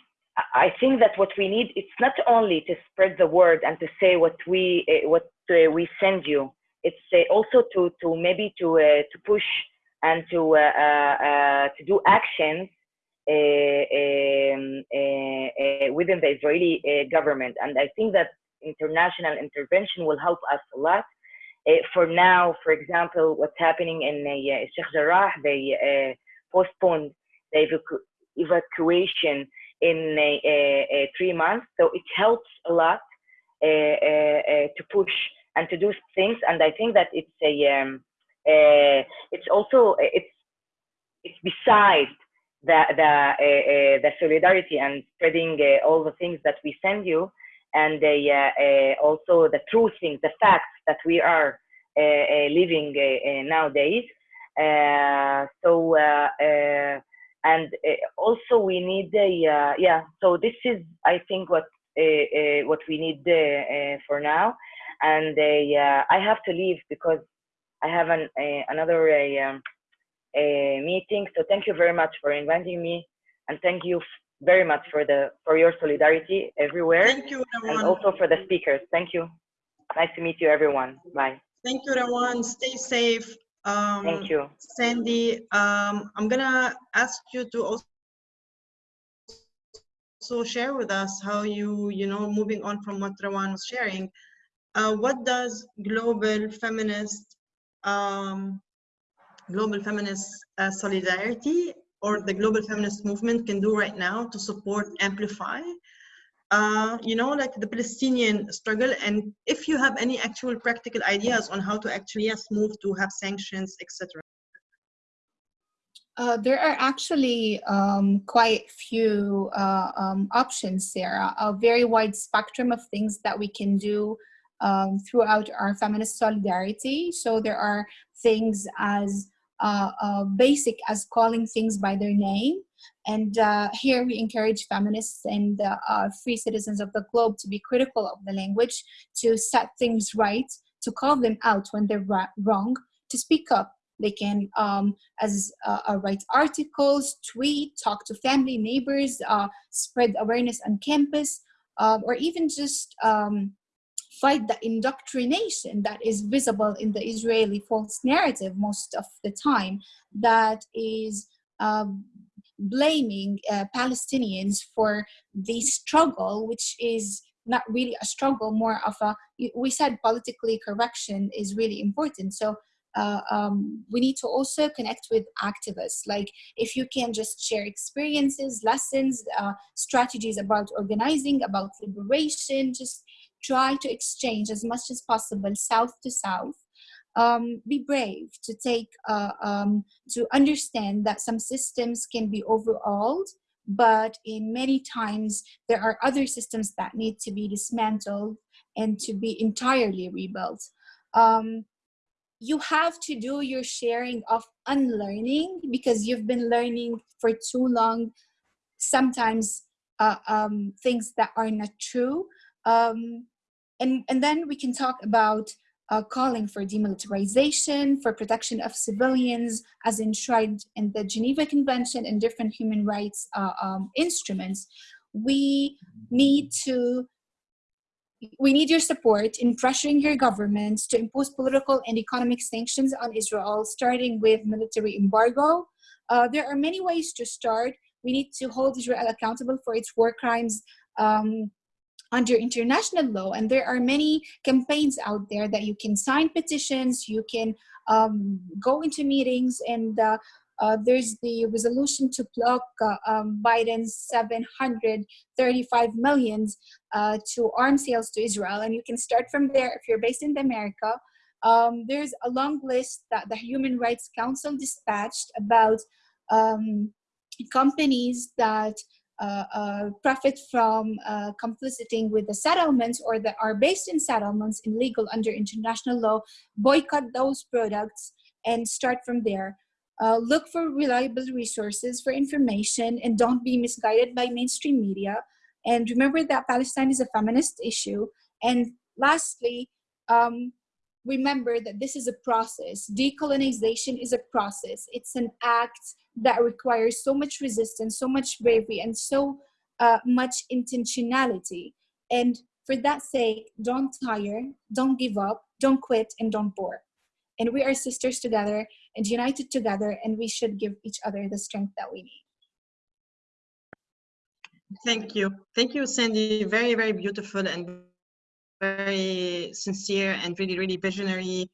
I think that what we need it's not only to spread the word and to say what we uh, what uh, we send you. It's uh, also to to maybe to to push and to uh to do actions um, within the Israeli government. And I think that international intervention will help us a lot. Eh, for now, for example, what's happening in eh, Sheikh Jarrah, they eh, postponed the evacu evacuation in three months. So it helps a lot uh, uh, uh, to push and to do things. And I think that it's a um, it's also it's it's besides the the the solidarity and spreading all the things that we send you and uh, uh, also the true things, the facts that we are uh, living nowadays. so and uh, also we need a uh, yeah so this is i think what uh, what we need for now. And i have to leave because i have an another um, meeting. So thank you very much for inviting me. And thank you very much for the for your solidarity everywhere thank you and also for the speakers. Thank you. Nice to meet you everyone. Bye. Thank you everyone. stay safe. Um, Thank you. Sandy, um, I'm gonna ask you to also also share with us how you, you know, moving on from what Rawan was sharing, uh, what does global feminist, um, global feminist uh, solidarity or the global feminist movement can do right now to support, amplify uh, you know, like the Palestinian struggle, and if you have any actual practical ideas on how to actually yes move to have sanctions, etc. Uh, there are actually um, quite few uh, um, options, Sarah. A very wide spectrum of things that we can do um, throughout our feminist solidarity. So there are things as basic as calling things by their name. And uh, here we encourage feminists and uh, uh, free citizens of the globe to be critical of the language, to set things right, to call them out when they're wrong, to speak up. They can, um, as uh, uh, write articles, tweet, talk to family, neighbors, uh, spread awareness on campus, um, or even just um, fight the indoctrination that is visible in the Israeli false narrative most of the time that is um, blaming uh, Palestinians for the struggle, which is not really a struggle, more of a, we said politically correction is really important. So uh, um, we need to also connect with activists. Like if you can just share experiences, lessons, uh, strategies about organizing, about liberation, just try to exchange as much as possible south to south um, be brave to take uh, um, to understand that some systems can be overhauled but in many times there are other systems that need to be dismantled and to be entirely rebuilt. Um, you have to do your sharing of unlearning because you've been learning for too long. Sometimes uh, um, things that are not true um, and and then we can talk about uh, calling for demilitarization, for protection of civilians as enshrined in the Geneva Convention and different human rights uh, um, instruments. We need to we need your support in pressuring your governments to impose political and economic sanctions on Israel, starting with military embargo. Uh, there are many ways to start. We need to hold Israel accountable for its war crimes um, under international law and there are many campaigns out there that you can sign petitions you can um, go into meetings and uh, uh, there's the resolution to block uh, um, Biden's 735 millions uh, to arm sales to Israel. And you can start from there if you're based in America. Um, there's a long list that the Human Rights Council dispatched about um, companies that profit from uh, compliciting with the settlements or that are based in settlements illegal under international law, boycott those products and start from there. Uh, look for reliable resources for information and don't be misguided by mainstream media. And remember that Palestine is a feminist issue. And lastly, um, remember that this is a process. Decolonization is a process. It's an act that requires so much resistance, so much bravery, and so uh, much intentionality. And for that sake, don't tire, don't give up, don't quit, and don't bore. And we are sisters together and united together, and we should give each other the strength that we need. Thank you. Thank you, Sandy. Very, very beautiful and very sincere and really, really visionary,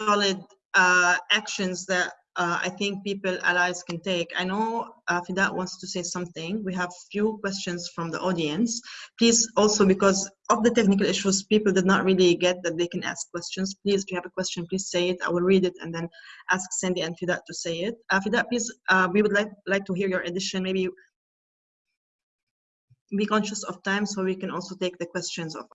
solid uh, actions that uh, I think people, allies can take. I know uh, wants to say something. We have few questions from the audience. Please also, because of the technical issues, people did not really get that they can ask questions. Please, if you have a question, please say it. I will read it and then ask Sandy and Fidat to say it. Uh, please, uh, we would like, like to hear your addition, maybe be conscious of time so we can also take the questions of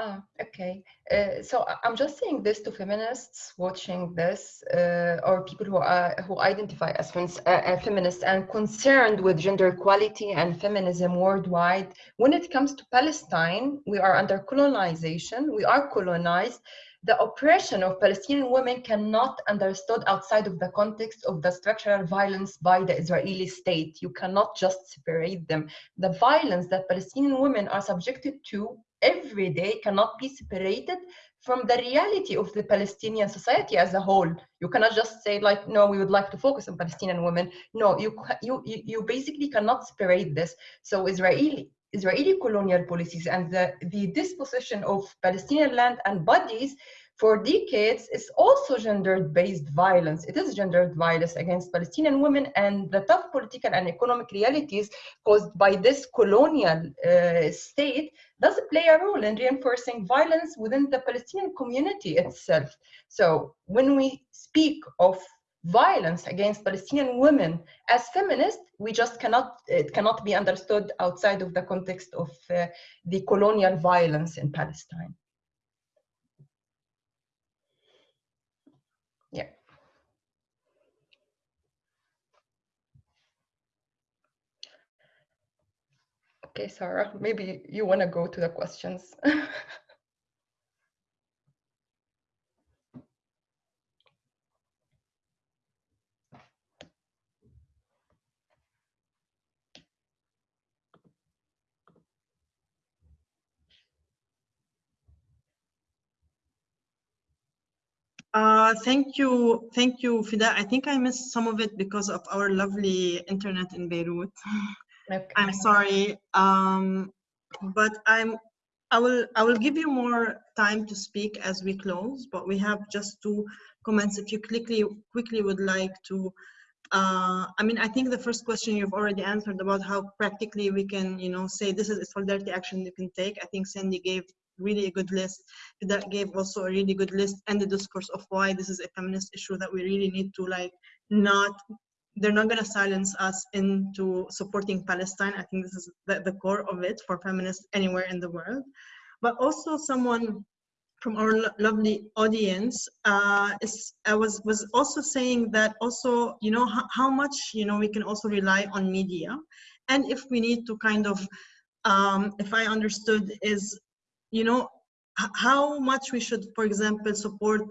Ah, okay. Uh, so I'm just saying this to feminists watching this, uh, or people who are who identify as uh, uh, feminists and concerned with gender equality and feminism worldwide. When it comes to Palestine, we are under colonization. We are colonized. The oppression of Palestinian women cannot understood outside of the context of the structural violence by the Israeli state. You cannot just separate them. The violence that Palestinian women are subjected to every day cannot be separated from the reality of the Palestinian society as a whole. You cannot just say like, no, we would like to focus on Palestinian women. No, you you you basically cannot separate this. So Israeli Israeli colonial policies and the, the disposition of Palestinian land and bodies for decades is also gender-based violence. It is gendered violence against Palestinian women and the tough political and economic realities caused by this colonial uh, state does play a role in reinforcing violence within the Palestinian community itself. So when we speak of violence against Palestinian women as feminists, we just cannot, it cannot be understood outside of the context of uh, the colonial violence in Palestine. Yeah. Okay, Sarah, maybe you want to go to the questions. (laughs) Uh, thank you, thank you, Fida. I think I missed some of it because of our lovely internet in Beirut. (laughs) Okay. I'm sorry, um, but I'm. I will. I will give you more time to speak as we close. But we have just two comments. If you quickly quickly would like to. Uh, I mean, I think the first question you've already answered about how practically we can, you know, say this is a solidarity action you can take. I think Sandy gave really a good list. That gave also a really good list and the discourse of why this is a feminist issue that we really need to like not they're not going to silence us into supporting Palestine. I think this is the, the core of it for feminists anywhere in the world. But also someone from our lo lovely audience uh, is, I was, was also saying that also, you know, how, how much, you know, we can also rely on media. And if we need to kind of, um, if I understood is, you know, how much we should, for example, support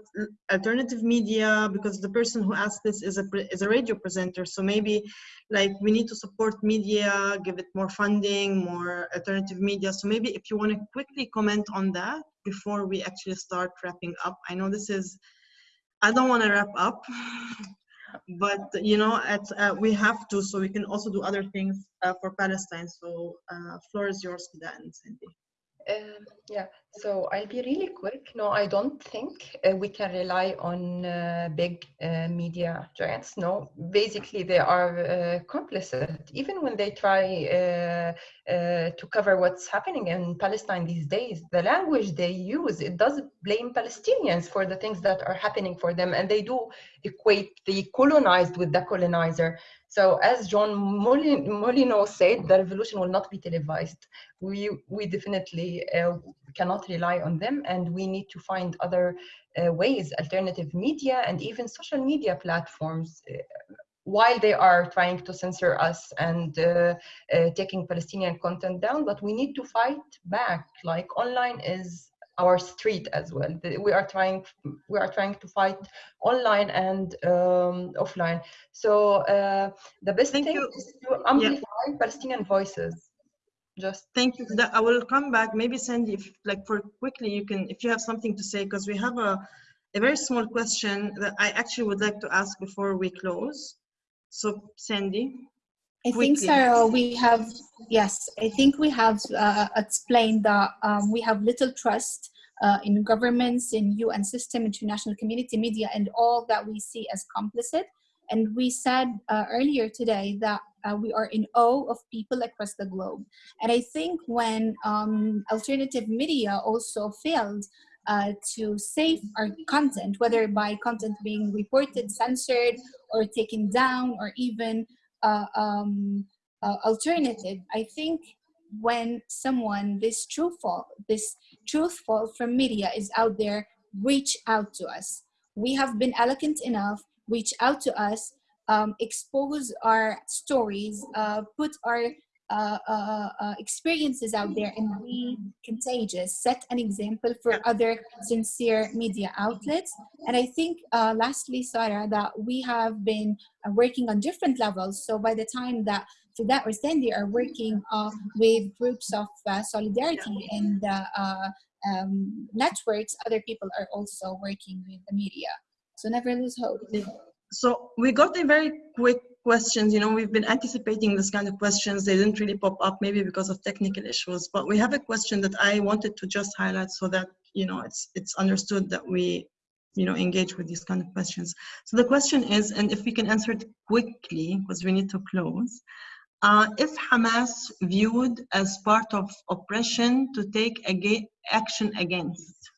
alternative media, because the person who asked this is a, is a radio presenter. So maybe like we need to support media, give it more funding, more alternative media. So maybe if you want to quickly comment on that before we actually start wrapping up. I know this is, I don't want to wrap up, (laughs) but you know, at, uh, we have to, so we can also do other things uh, for Palestine. So uh, floor is yours that, and Sandy. Um, yeah, so I'll be really quick. No, I don't think uh, we can rely on uh, big uh, media giants. No, basically they are uh, complicit. Even when they try uh, uh, to cover what's happening in Palestine these days, the language they use, it does blame Palestinians for the things that are happening for them. And they do equate the colonized with the colonizer. So as John Molyneux said, the revolution will not be televised. We, we definitely uh, cannot rely on them and we need to find other uh, ways, alternative media and even social media platforms uh, while they are trying to censor us and uh, uh, taking Palestinian content down, but we need to fight back. Like online is our street as well. We are trying we are trying to fight online and um, offline. So uh, the best Thank thing you. is to amplify yeah. Palestinian voices. Just thank you. I will come back. Maybe Sandy, if like for quickly, you can if you have something to say because we have a a very small question that I actually would like to ask before we close. So Sandy. I think, Sarah, we have, yes, I think we have uh, explained that um, we have little trust uh, in governments, in UN system, international community, media, and all that we see as complicit. And we said uh, earlier today that uh, we are in awe of people across the globe. And I think when um, alternative media also failed uh, to save our content, whether by content being reported, censored, or taken down, or even uh, um, uh, alternative. I think when someone this truthful, this truthful from media is out there, reach out to us. We have been eloquent enough, reach out to us, um, expose our stories, uh, put our uh, uh, uh, experiences out there and be contagious, set an example for other sincere media outlets. And I think uh, lastly, Sarah, that we have been uh, working on different levels. So by the time that Fidat or Sandy are working uh, with groups of solidarity and um, networks, other people are also working with the media. So never lose hope. So we got a very quick questions. You know, we've been anticipating this kind of questions. They didn't really pop up, maybe because of technical issues. But we have a question that I wanted to just highlight so that you know it's it's understood that we you know engage with these kind of questions. So the question is, and if we can answer it quickly because we need to close. Uh, is Hamas viewed as part of oppression to take action against?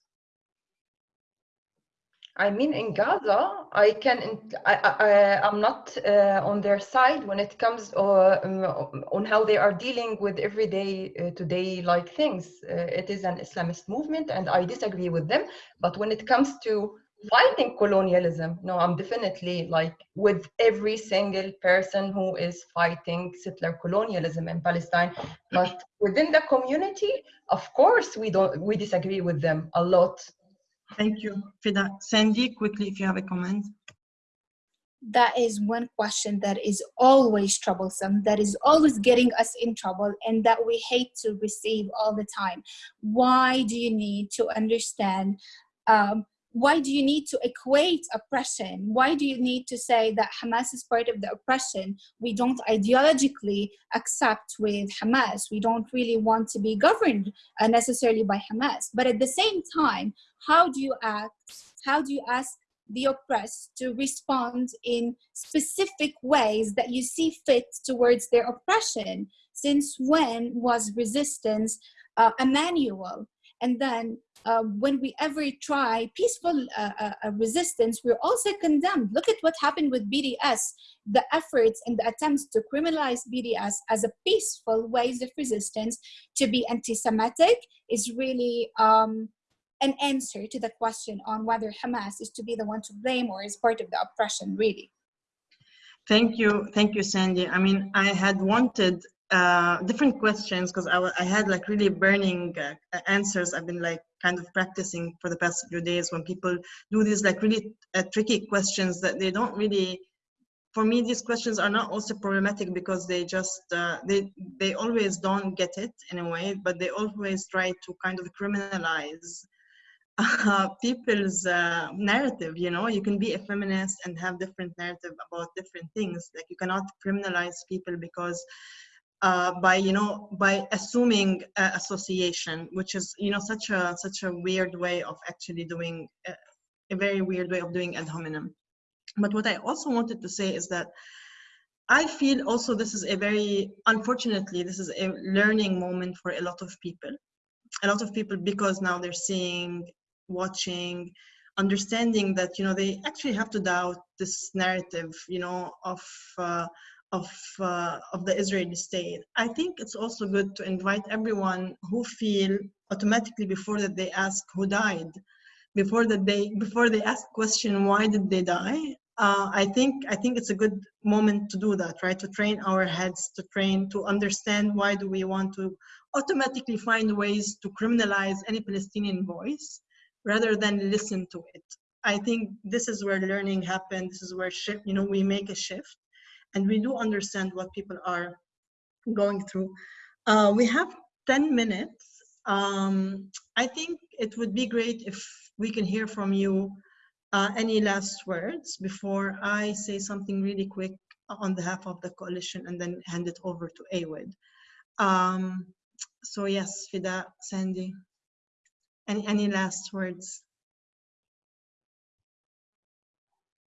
I mean, in Gaza, I can, I, I, I'm not uh, on their side when it comes uh, um, on how they are dealing with everyday uh, today like things. Uh, it is an Islamist movement and I disagree with them. But when it comes to fighting colonialism, no, I'm definitely like with every single person who is fighting settler colonialism in Palestine. But within the community, of course, we don't, we disagree with them a lot Thank you for that. Sandy, quickly, if you have a comment. That is one question that is always troublesome, that is always getting us in trouble, and that we hate to receive all the time. Why do you need to understand um, why do you need to equate oppression? Why do you need to say that Hamas is part of the oppression? We don't ideologically accept with Hamas. We don't really want to be governed uh, necessarily by Hamas. But at the same time, how do you act? How do you ask the oppressed to respond in specific ways that you see fit towards their oppression? Since when was resistance uh, a manual? And then uh, when we ever try peaceful uh, uh, uh, resistance, we're also condemned. Look at what happened with BDS. The efforts and the attempts to criminalize BDS as a peaceful ways of resistance to be anti-Semitic is really um, an answer to the question on whether Hamas is to be the one to blame or is part of the oppression, really. Thank you, thank you, Sandy. I mean, I had wanted uh, different questions because I, I had like really burning uh, answers. I've been like kind of practicing for the past few days when people do these like really uh, tricky questions that they don't really. For me, these questions are not also problematic because they just uh, they they always don't get it in a way, but they always try to kind of criminalize uh, (laughs) people's narrative you know you can be a feminist and have different narrative about different things like you cannot criminalize people because uh, by you know by assuming uh, association which is you know such a such a weird way of actually doing uh, a very weird way of doing ad hominem. But what i also wanted to say is that i feel also this is a very unfortunately this is a learning moment for a lot of people. A lot of people because now they're seeing watching understanding that you know they actually have to doubt this narrative you know of uh, of uh, of the Israeli state. I think it's also good to invite everyone who feel automatically before that they ask who died, before that they before they ask question why did they die. Uh, I think I think it's a good moment to do that, right? To train our heads, to train to understand why do we want to automatically find ways to criminalize any Palestinian voice rather than listen to it. I think this is where learning happens. This is where you know, we make a shift and we do understand what people are going through. Uh, we have 10 minutes. Um, I think it would be great if we can hear from you uh, any last words before I say something really quick on behalf of the coalition and then hand it over to Awed. Um, so yes, Fida, Sandy, any, any last words?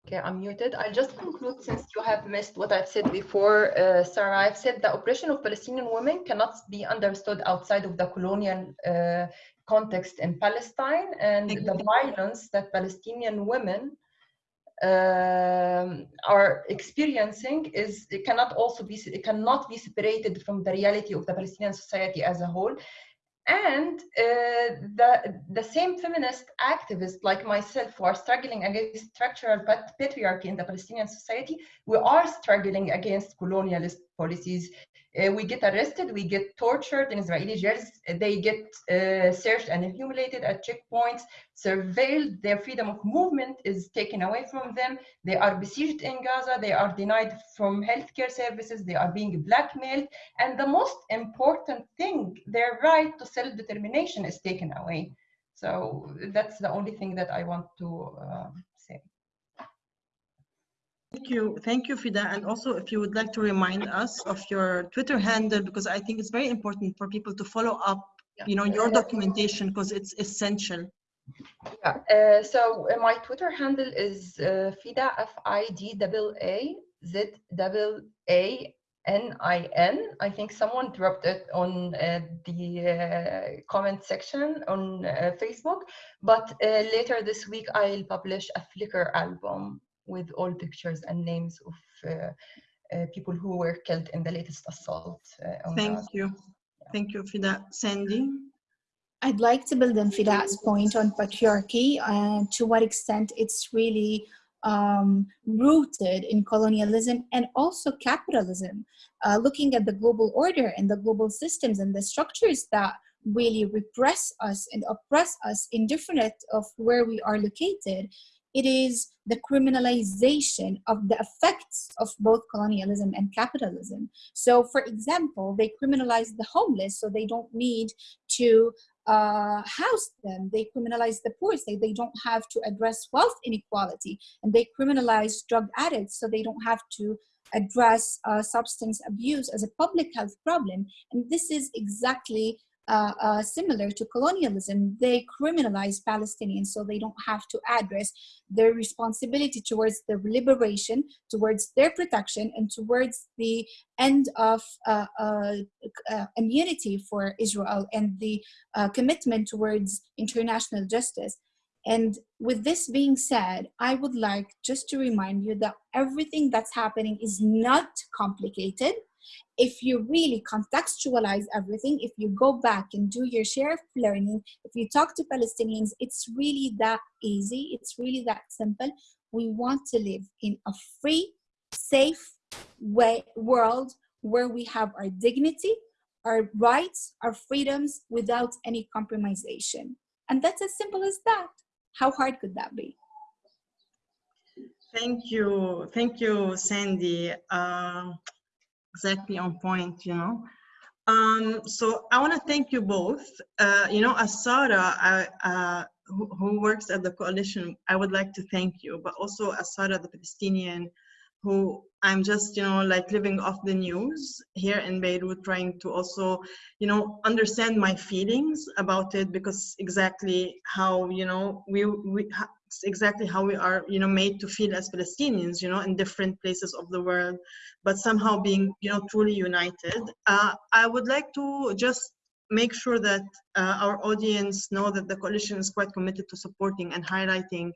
Okay, I'm muted. I'll just conclude since you have missed what I've said before, uh, Sarah. I've said the oppression of Palestinian women cannot be understood outside of the colonial uh, context in Palestine and the violence that Palestinian women um, are experiencing is it cannot also be it cannot be separated from the reality of the Palestinian society as a whole and uh, the, the same feminist activists like myself who are struggling against structural patriarchy in the Palestinian society, we are struggling against colonialist policies uh, we get arrested, we get tortured in Israeli jails, they get uh, searched and humiliated at checkpoints, surveilled, their freedom of movement is taken away from them, they are besieged in Gaza, they are denied from healthcare services, they are being blackmailed, and the most important thing, their right to self-determination is taken away. So that's the only thing that I want to uh. Thank you. Thank you, Fida. And also, if you would like to remind us of your Twitter handle, because I think it's very important for people to follow up, you know, your documentation, because it's essential. Yeah. Uh, so uh, my Twitter handle is uh, Fida, F-I-D-A-A-Z-A-A-N-I-N. I think someone dropped it on uh, the uh, comment section on uh, Facebook, but uh, later this week I'll publish a Flickr album with all pictures and names of uh, uh, people who were killed in the latest assault. Uh, Thank you. Yeah. Thank you, Fida. Sandy? I'd like to build on Fida's point on patriarchy and to what extent it's really um, rooted in colonialism and also capitalism. Uh, looking at the global order and the global systems and the structures that really repress us and oppress us indifferent of where we are located, it is the criminalization of the effects of both colonialism and capitalism. So, for example, they criminalize the homeless so they don't need to uh, house them. They criminalize the poor, so they don't have to address wealth inequality. And they criminalize drug addicts so they don't have to address uh, substance abuse as a public health problem. And this is exactly uh, uh, similar to colonialism. They criminalize Palestinians so they don't have to address their responsibility towards their liberation, towards their protection, and towards the end of uh, uh, uh immunity for Israel and the uh, commitment towards international justice. And with this being said, I would like just to remind you that everything that's happening is not complicated. If you really contextualize everything, if you go back and do your share of learning, if you talk to Palestinians, it's really that easy. It's really that simple. We want to live in a free, safe way, world where we have our dignity, our rights, our freedoms without any compromisation. And that's as simple as that. How hard could that be? Thank you. Thank you, Sandy. Uh, exactly on point, you know. Um, so I want to thank you both. Uh, you know, as Sarah, I, uh, who, who, works at the coalition, I would like to thank you, but also as Sarah, the Palestinian, who I'm just, you know, like living off the news here in Beirut, trying to also, you know, understand my feelings about it because exactly how, you know, we, we exactly how we are, you know, made to feel as Palestinians, you know, in different places of the world, but somehow being, you know, truly united. Uh, I would like to just make sure that uh, our audience know that the coalition is quite committed to supporting and highlighting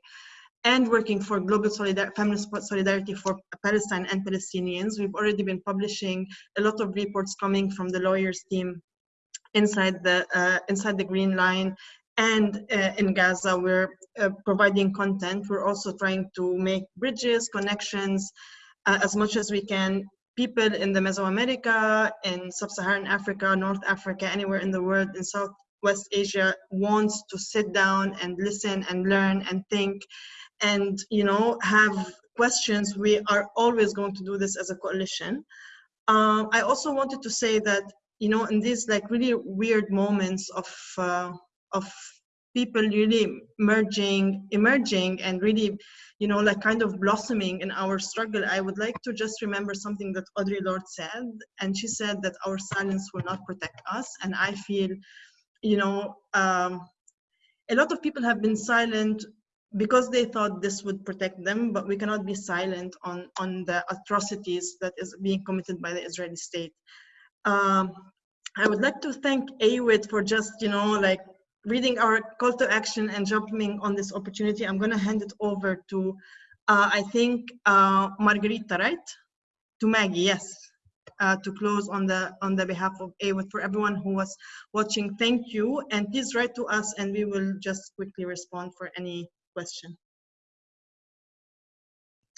and working for global solidar feminist solidarity for Palestine and Palestinians. We've already been publishing a lot of reports coming from the lawyers team inside the uh, inside the Green Line and uh, in Gaza. We're uh, providing content. We're also trying to make bridges, connections, uh, as much as we can. People in the Mesoamerica, in Sub-Saharan Africa, North Africa, anywhere in the world, in Southwest Asia, wants to sit down and listen and learn and think and you know have questions we are always going to do this as a coalition um, i also wanted to say that you know in these like really weird moments of uh, of people really merging emerging and really you know like kind of blossoming in our struggle i would like to just remember something that audre lorde said and she said that our silence will not protect us and i feel you know um, a lot of people have been silent because they thought this would protect them, but we cannot be silent on, on the atrocities that is being committed by the Israeli state. Um, I would like to thank AWID for just, you know, like reading our call to action and jumping on this opportunity. I'm gonna hand it over to, uh, I think, uh, Margarita, right? To Maggie, yes. Uh, to close on the on the behalf of AWID for everyone who was watching. Thank you, and please write to us, and we will just quickly respond for any question.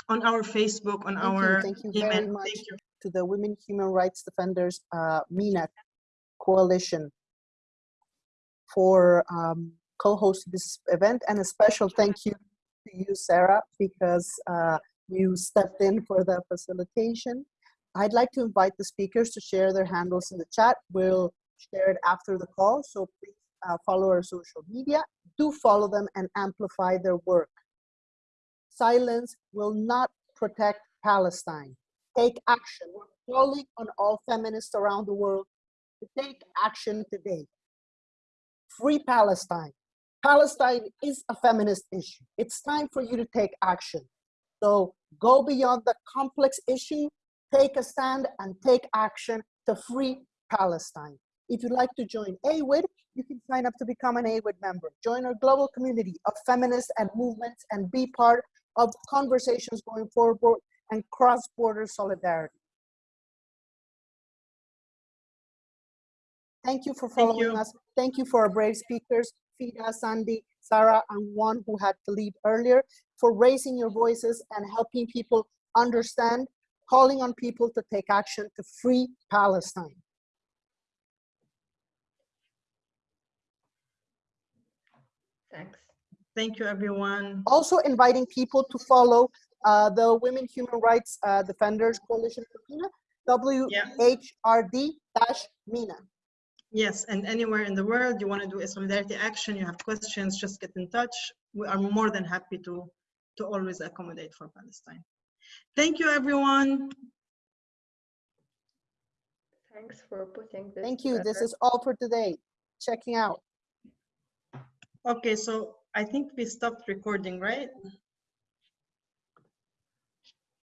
On our Facebook, on thank our you. Thank you email. very much Thank you. to the Women Human Rights Defenders uh, MENA Coalition for um, co-hosting this event and a special thank you to you, Sarah, because uh, you stepped in for the facilitation. I'd like to invite the speakers to share their handles in the chat. We'll share it after the call, so please uh, follow our social media do follow them and amplify their work. Silence will not protect Palestine. Take action. We're calling on all feminists around the world to take action today. Free Palestine. Palestine is a feminist issue. It's time for you to take action. So go beyond the complex issue, take a stand and take action to free Palestine. If you'd like to join AWID, you can sign up to become an AWID member. Join our global community of feminists and movements and be part of conversations going forward and cross-border solidarity. Thank you for following Thank you. us. Thank you for our brave speakers, Fida, Sandy, Sarah, and one who had to leave earlier, for raising your voices and helping people understand, calling on people to take action to free Palestine. Thanks. Thank you, everyone. Also inviting people to follow uh, the Women Human Rights uh, Defenders Coalition for MENA, WHRD-MENA. Yes, and anywhere in the world you want to do a solidarity action, you have questions, just get in touch. We are more than happy to, to always accommodate for Palestine. Thank you, everyone. Thanks for putting this Thank you. This is all for today. checking out. Okay, so I think we stopped recording, right?